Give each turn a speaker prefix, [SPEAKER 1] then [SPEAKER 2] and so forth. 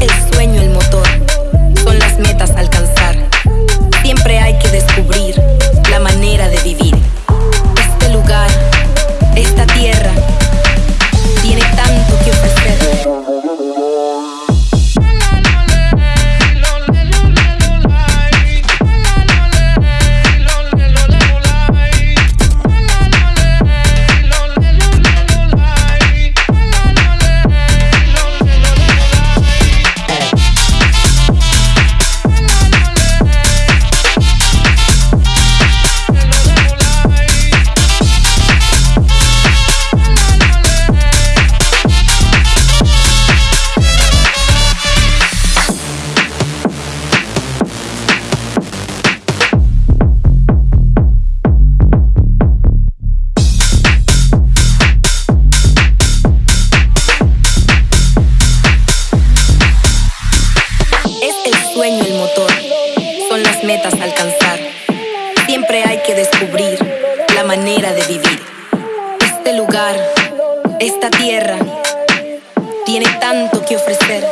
[SPEAKER 1] el sueño el el motor, son las metas a alcanzar. Siempre hay que descubrir la manera de vivir. Este lugar, esta tierra, tiene tanto que ofrecer.